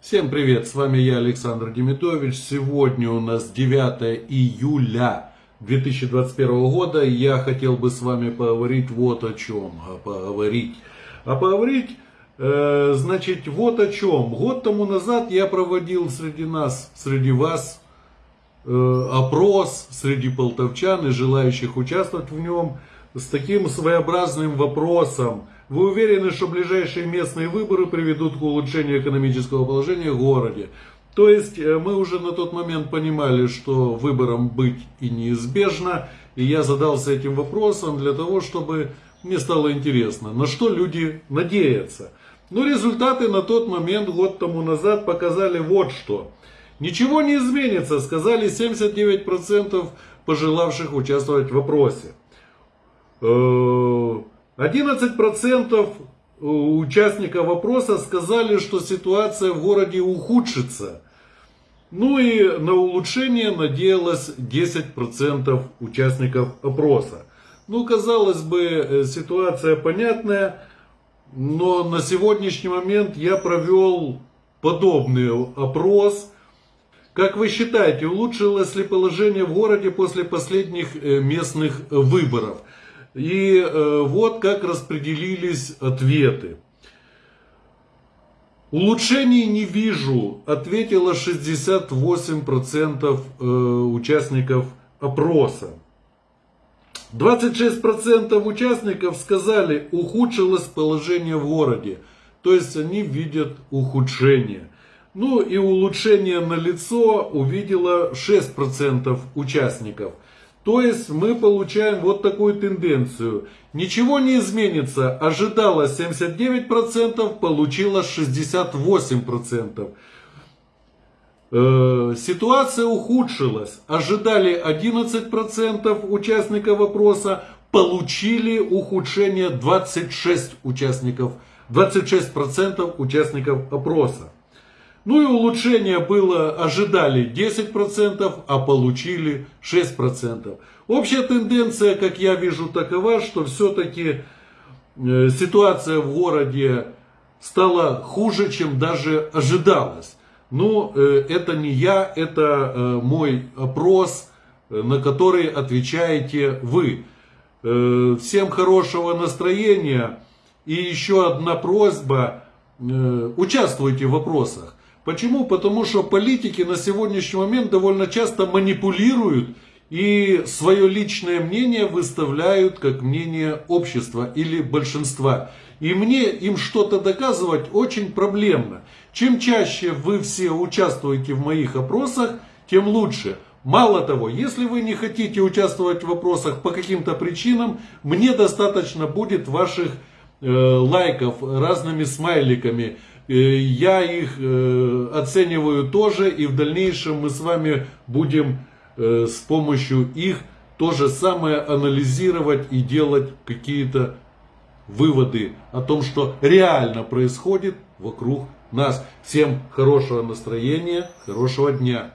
Всем привет, с вами я, Александр Демидович. Сегодня у нас 9 июля 2021 года. Я хотел бы с вами поговорить вот о чем. А поговорить. А поговорить, э, значит, вот о чем. Год тому назад я проводил среди нас, среди вас э, опрос среди полтовчан и желающих участвовать в нем с таким своеобразным вопросом – вы уверены, что ближайшие местные выборы приведут к улучшению экономического положения в городе? То есть э, мы уже на тот момент понимали, что выбором быть и неизбежно. И я задался этим вопросом для того, чтобы мне стало интересно, на что люди надеются. Но результаты на тот момент, год тому назад, показали вот что. Ничего не изменится, сказали 79% пожелавших участвовать в опросе. Э, 11% участников вопроса сказали, что ситуация в городе ухудшится. Ну и на улучшение надеялось 10% участников опроса. Ну, казалось бы, э, ситуация понятная, но на сегодняшний момент я провел подобный опрос. Как вы считаете, улучшилось ли положение в городе после последних э, местных выборов? И э, вот как распределились ответы. Улучшений не вижу, ответило 68% э, участников опроса. 26% участников сказали, ухудшилось положение в городе. То есть они видят ухудшение. Ну и улучшение на лицо увидело 6% участников – то есть мы получаем вот такую тенденцию. Ничего не изменится. Ожидалось 79%, получилось 68%. Э, ситуация ухудшилась. Ожидали 11% участников вопроса, получили ухудшение 26 участников, 26% участников опроса. Ну и улучшение было, ожидали 10%, а получили 6%. Общая тенденция, как я вижу, такова, что все-таки э, ситуация в городе стала хуже, чем даже ожидалось. Но э, это не я, это э, мой опрос, на который отвечаете вы. Всем хорошего настроения. И еще одна просьба. Участвуйте в вопросах. Почему? Потому что политики на сегодняшний момент довольно часто манипулируют и свое личное мнение выставляют как мнение общества или большинства. И мне им что-то доказывать очень проблемно. Чем чаще вы все участвуете в моих опросах, тем лучше. Мало того, если вы не хотите участвовать в вопросах по каким-то причинам, мне достаточно будет ваших э, лайков разными смайликами. Э, я их э, оцениваю тоже, и в дальнейшем мы с вами будем э, с помощью их то же самое анализировать и делать какие-то выводы о том, что реально происходит вокруг нас. Всем хорошего настроения, хорошего дня.